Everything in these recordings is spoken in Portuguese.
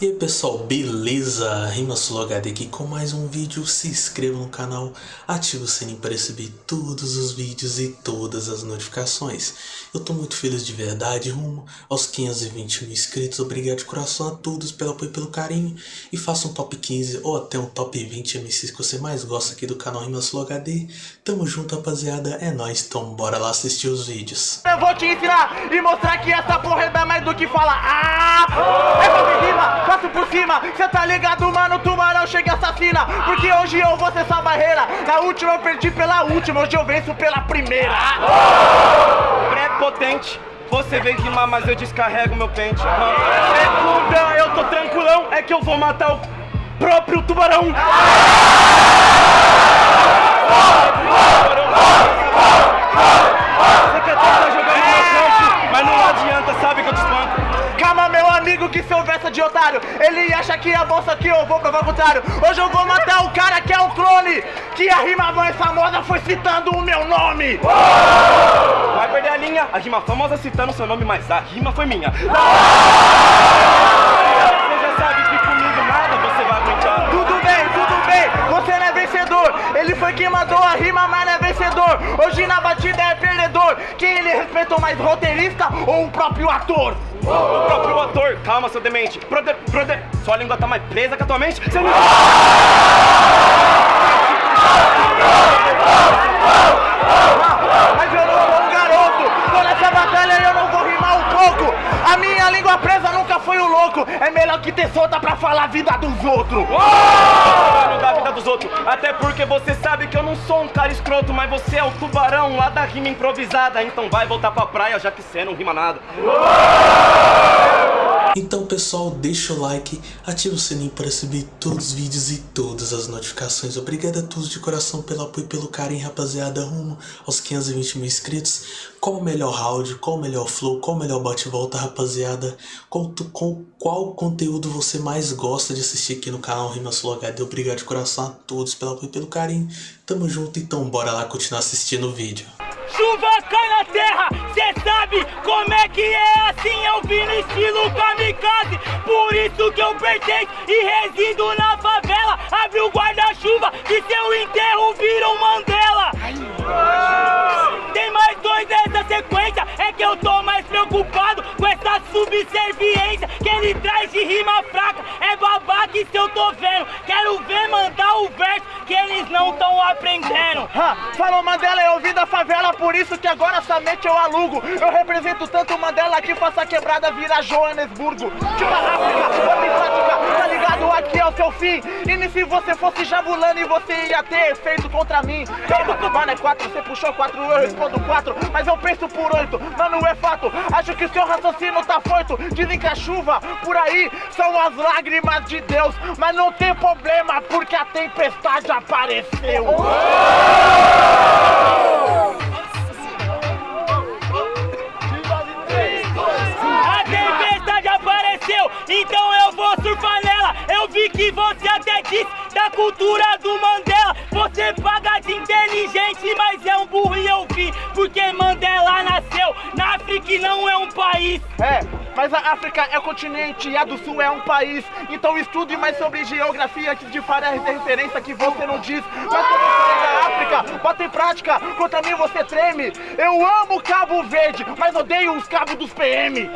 E aí pessoal, beleza? RimaSuloHD aqui com mais um vídeo, se inscreva no canal, ative o sininho para receber todos os vídeos e todas as notificações. Eu tô muito feliz de verdade, rumo aos 520 mil inscritos, obrigado de coração a todos pelo apoio e pelo carinho. E faça um top 15 ou até um top 20 MCs que você mais gosta aqui do canal RimaSuloHD. Tamo junto rapaziada, é nóis, então bora lá assistir os vídeos. Eu vou te ensinar e mostrar que essa porra é mais do que falar Ah! É passo por cima. Cê tá ligado, mano, tubarão chega e assassina. Porque hoje eu vou ser essa barreira. Na última eu perdi pela última, hoje eu venço pela primeira. Prepotente. Você vem rimar, mas eu descarrego meu pente. Segunda, eu tô tranquilão. É que eu vou matar o próprio tubarão. Você quer tentar amigo, que seu verso de otário Ele acha que é bolsa que eu vou provar o contrário. Hoje eu vou matar o cara que é o clone Que a rima mais famosa foi citando o meu nome. Vai perder a linha, a rima famosa citando seu nome, mas a rima foi minha. Você já sabe que comigo nada você vai aguentar. Tudo bem, tudo bem, você não é vencedor. Ele foi quem mandou a rima, mas não é vencedor. Hoje na batida é perdedor. Quem ele respeitou mais, roteirista ou o próprio ator? O próprio ator, calma seu demente. Prode, prode, sua língua tá mais presa que a tua mente? Você não... É melhor que ter solta pra falar a vida dos outros. Da vida dos outros. Até porque você sabe que eu não sou um cara escroto Mas você é o tubarão lá da rima improvisada. Então vai voltar pra praia já que cê não rima nada Então pessoal, deixa o like, ativa o sininho para receber todos os vídeos e todas as notificações. Obrigado a todos de coração pelo apoio e pelo carinho, rapaziada, rumo aos 520 mil inscritos. Qual o melhor round, qual o melhor flow, qual o melhor bate-volta, rapaziada? Tu- com qual conteúdo você mais gosta de assistir aqui no canal RimaSuloHD? Obrigado de coração a todos pelo apoio e pelo carinho. Tamo junto, então bora lá continuar assistindo o vídeo. Chuva cai na terra, cê sabe como é que é assim eu vim no estilo kamikaze. Por isso que eu pertenço e resido na favela. Abre o guarda-chuva e seu enterro vira um Mandela. Tem mais dois nessa sequência, é que eu tô mais preocupado com essa subserviência Que ele traz de rima fraca, é babaca e se eu tô vendo Quero ver mandar o verso eles não tão aprendendo. Ha, Falou Mandela, eu vim da favela, por isso que agora somente eu alugo. Eu represento tanto Mandela que faça a quebrada virar Joanesburgo Tipo a África, bota em prática, tá ligado? Aqui é o seu fim. E se você fosse você ia ter feito contra mim. Mano, é quatro, você puxou quatro, eu respondo quatro Mas eu penso por oito, mano, é fato Acho que seu raciocínio tá foito. Dizem que a chuva por aí são as lágrimas de Deus Mas não tem problema, porque a tempestade apareceu. Apareceu, então eu vou surfar nela. Eu vi que você até disse da cultura do Mandela. Você paga de inteligente, mas é um burro e eu vi. Porque Mandela nasceu na África e não é um país. É, mas a África é continente e a do Sul é um país. Então estude mais sobre geografia antes de fazer referência que você não diz. Mas como eu falei da África, bota em prática, contra mim você treme. Eu amo Cabo Verde, mas odeio os cabos dos PM.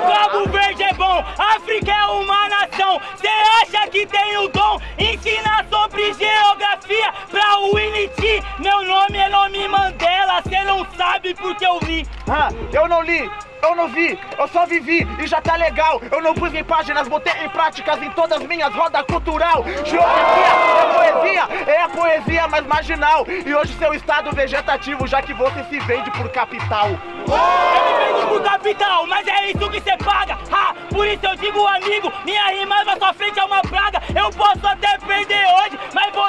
O Cabo Verde é bom, África é uma nação. Cê acha que tem o dom? Ensinar sobre geografia pra Winnie Meu nome é nome Mandela, cê não sabe porque eu li. Ah, eu não li, eu não vi, eu só vivi e já tá legal. Eu não pus em páginas, botei em práticas em todas minhas rodas cultural. Geografia é poesia, é a poesia mais marginal. E hoje seu estado vegetativo, já que você se vende por capital. Eu me vendo por capital, mas é isso que cê paga. Ha, por isso eu digo, amigo, minha rima na sua frente é uma praga. Eu posso até perder hoje, mas você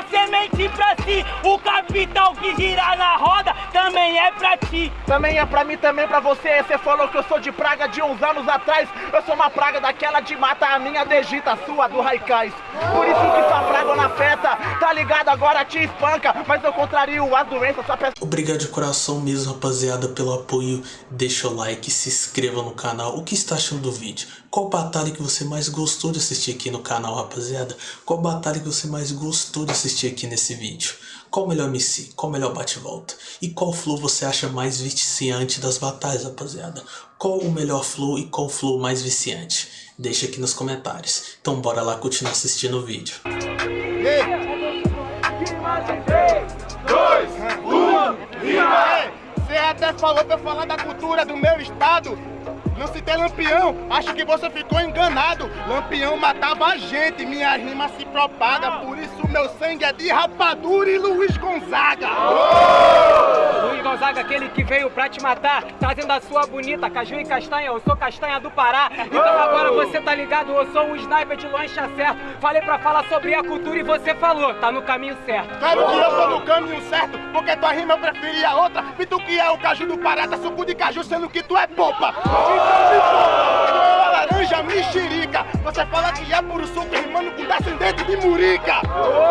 é ti. Também é pra mim, também pra você. Você falou que eu sou de praga de uns anos atrás. Eu sou uma praga daquela de mata, a minha degita, a sua do Raikais. Por isso que. Tá ligado, agora te espanca. Mas eu contrario as doenças, só peço... Obrigado de coração mesmo, rapaziada, pelo apoio. Deixa o like, se inscreva no canal. O que está achando do vídeo? Qual batalha que você mais gostou de assistir aqui no canal, rapaziada? Qual batalha que você mais gostou de assistir aqui nesse vídeo? Qual o melhor MC? Qual o melhor bate-volta? E qual flow você acha mais viciante das batalhas, rapaziada? Qual o melhor flow e qual flow mais viciante? Deixa aqui nos comentários. Então bora lá continuar assistindo o vídeo. Até falou pra falar da cultura do meu estado. Não citei Lampião, acho que você ficou enganado. Lampião matava a gente, minha rima se propaga. Por isso meu sangue é de rapadura e Luiz Gonzaga. Luiz Gonzaga, aquele que veio pra te matar, trazendo a sua bonita caju e castanha. Eu sou castanha do Pará. Então agora você tá ligado, eu sou um sniper de lancha certo. Falei pra falar sobre a cultura e você falou, tá no caminho certo. Claro que eu tô no caminho certo, porque tua rima eu preferia outra. E tu que é o caju do Pará, tá suco de caju, sendo que tu é popa. Então me mexerica. Você fala que é puro suco, rimando com descendente de murica.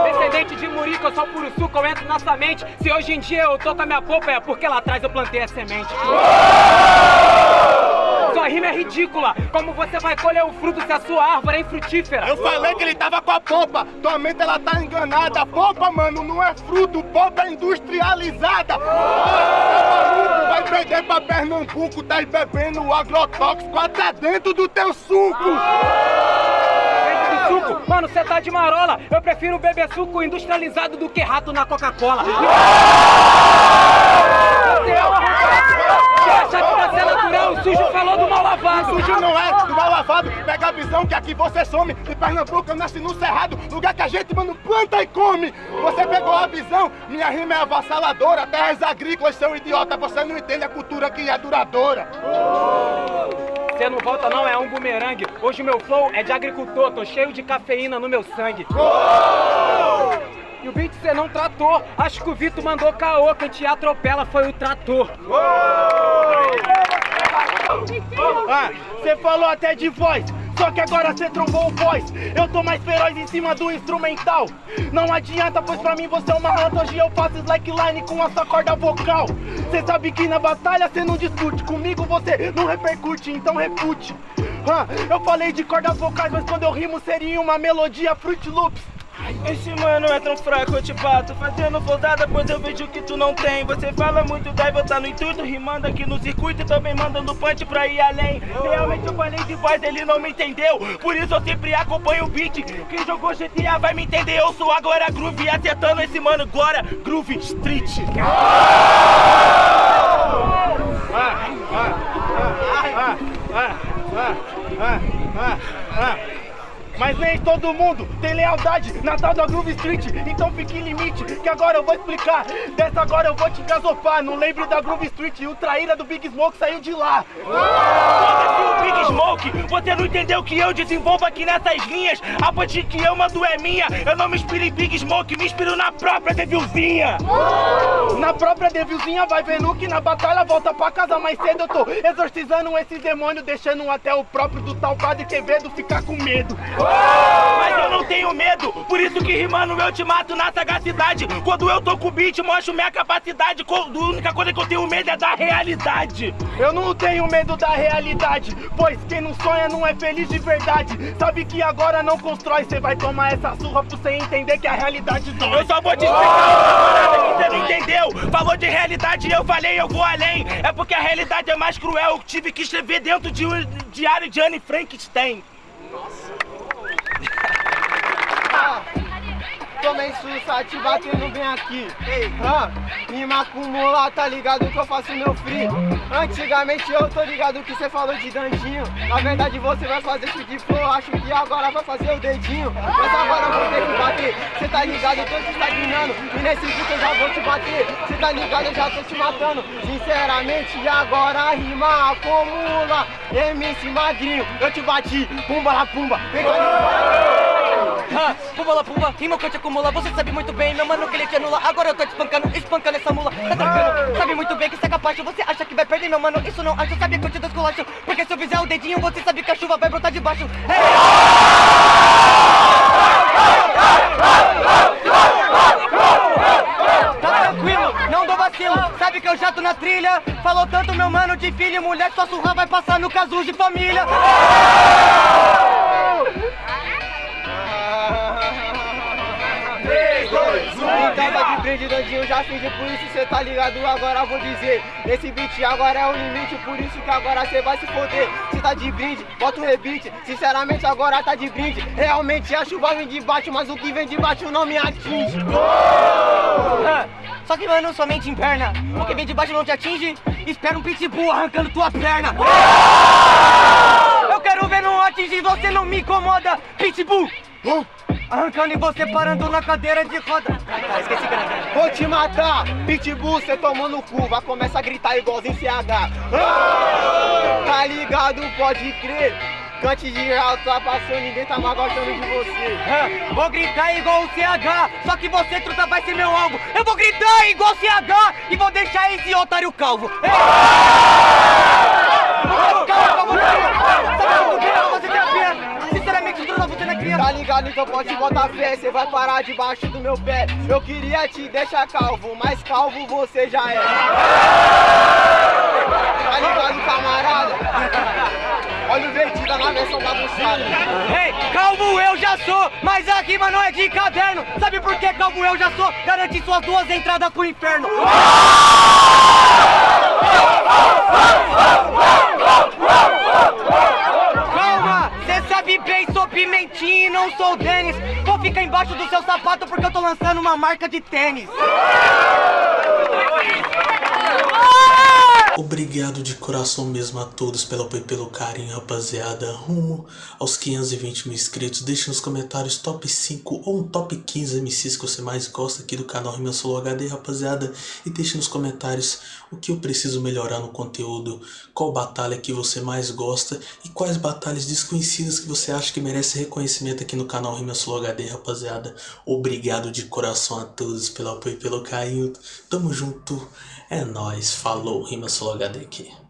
Descendente de Murica, eu sou puro suco, eu entro na sua mente. Se hoje em dia eu tô com a minha polpa, é porque lá atrás eu plantei a semente. Sua rima é ridícula. Como você vai colher o fruto se a sua árvore é infrutífera? Eu falei que ele tava com a polpa, tua mente ela tá enganada. Polpa, mano, não é fruto, polpa é industrializada. Tá maluco, vai perder pra Pernambuco, tá bebendo agrotóxico até dentro do teu suco. Suco? Mano, você tá de marola. Eu prefiro beber suco industrializado do que rato na Coca-Cola. Você é uma Você acha que ser natural, o sujo falou do mal lavado. Sujo não é, do mal lavado, pega a visão que aqui você some. De Pernambuco eu nasci no Cerrado, lugar que a gente, mano, planta e come. Você pegou a visão, minha rima é avassaladora. Terras agrícolas, seu idiota, você não entende a cultura que é duradoura. Você não volta não, é um bumerangue. Hoje o meu flow é de agricultor, tô cheio de cafeína no meu sangue. E o beat você não tratou. Acho que o Vitor mandou caô, quem te atropela foi o trator. Ah, você falou até de voz, só que agora você trombou o voz. Eu tô mais feroz em cima do instrumental. Não adianta, pois pra mim você é uma anta. Hoje eu faço slackline com a sua corda vocal. Você sabe que na batalha você não discute. Comigo você não repercute, então refute. Ah, eu falei de cordas vocais, mas quando eu rimo seria uma melodia Fruit Loops. Esse mano é tão fraco, eu te bato Fazendo flodada, pois eu vejo que tu não tem Você fala muito, dai voltar no intuito Rimando aqui no circuito e também mandando punch pra ir além Realmente eu falei de voz, ele não me entendeu Por isso eu sempre acompanho o beat Quem jogou GTA vai me entender Eu sou agora Groove, acertando esse mano Agora Groove Street Mas nem todo mundo tem lealdade na tal da Groove Street. Então fique em limite, que agora eu vou explicar. Dessa agora eu vou te gasopar. Não lembre da Groove Street, o traíra do Big Smoke saiu de lá. Foda-se o Big Smoke, você não entendeu que eu desenvolvo aqui nessas linhas? A ponte que eu mando é minha. Eu não me inspiro em Big Smoke, me inspiro na própria Devilzinha. Na própria Devilzinha vai vendo que na batalha volta pra casa mais cedo. Eu tô exorcizando esse demônio Deixando até o próprio do tal Padre Quevedo ficar com medo Mas eu não tenho medo, por isso que rimando eu te mato na sagacidade. Quando eu tô com o beat, mostro minha capacidade. A única coisa que eu tenho medo é da realidade. Eu não tenho medo da realidade, pois quem não sonha não é feliz de verdade. Sabe que agora não constrói, cê vai tomar essa surra pra você entender que a realidade dói. Eu só vou te explicar uma parada que você não entendeu. Falou de realidade e eu falei eu vou além. É porque a realidade é mais cruel. Eu tive que escrever dentro de um diário de Anne Frankenstein Tomei sussa, te batendo bem aqui. Ei, ah, rima acumula, tá ligado que eu faço meu free. Antigamente eu tô ligado que você falou de dandinho. Na verdade você vai fazer isso de flow, acho que agora vai fazer o dedinho. Mas agora eu vou ter que bater. Cê tá ligado, eu tô te estagnando. E nesse vídeo eu já vou te bater. Cê tá ligado, eu já tô te matando. Sinceramente, e agora rima acumula. MC Magrinho, eu te bati. Pumba la pumba, vem cá. Pula lá, pula, rima que eu te acumula. Você sabe muito bem, meu mano, que ele te anula. Agora eu tô te espancando, espancando essa mula. Tá tranquilo, sabe muito bem que você é capaz Você acha que vai perder, meu mano, isso não acho Sabe que eu te desculacho, porque se eu fizer o dedinho Você sabe que a chuva vai brotar de baixo. Tá tranquilo, não dou vacilo. Sabe que eu já tô na trilha. Falou tanto, meu mano, de filho e mulher Sua surra vai passar no casulo de família. Então tá de brinde, Dandinho, já fiz por isso cê tá ligado, agora vou dizer Esse beat agora é o limite, por isso que agora cê vai se foder. Se tá de brinde, bota o rebite, sinceramente agora tá de brinde. Realmente a chuva vem de baixo, mas o que vem de baixo não me atinge. Só que mano, somente em perna, o que vem de baixo não te atinge. Espera um pitbull arrancando tua perna. Eu quero ver não atingir, você não me incomoda, pitbull Arrancando e você parando na cadeira de roda. Cara, esqueci que era Vou te matar, pitbull, cê tomou no cu, vai começar a gritar igualzinho CH. Ah! Tá ligado, pode crer. Cante de alto, tá passando, ninguém tá mais gostando de você. Ah, Vou gritar igual o CH, só que você, truta, vai ser meu alvo. Eu vou gritar igual o CH e vou deixar esse otário calvo. Ei! É. Tá ligado, então pode botar fé, cê vai parar debaixo do meu pé. Eu queria te deixar calvo, mas calvo você já é. Tá ligado, camarada? Olha o Vertida na versão bagunçada. Ei, calvo eu já sou, mas a rima não é de caderno. Sabe por que calvo eu já sou? Garante suas duas entradas pro inferno. Do seu sapato porque eu tô lançando uma marca de tênis. Obrigado de coração mesmo a todos pelo apoio e pelo carinho, rapaziada. Rumo aos 520 mil inscritos. Deixe nos comentários top 5 ou um top 15 MCs que você mais gosta aqui do canal Rima Solo HD, rapaziada. E deixe nos comentários o que eu preciso melhorar no conteúdo, qual batalha que você mais gosta e quais batalhas desconhecidas que você acha que merece reconhecimento aqui no canal Rima Solo HD, rapaziada. Obrigado de coração a todos pelo apoio e pelo carinho. Tamo junto. É nóis. Falou. Rima Solo HD aqui.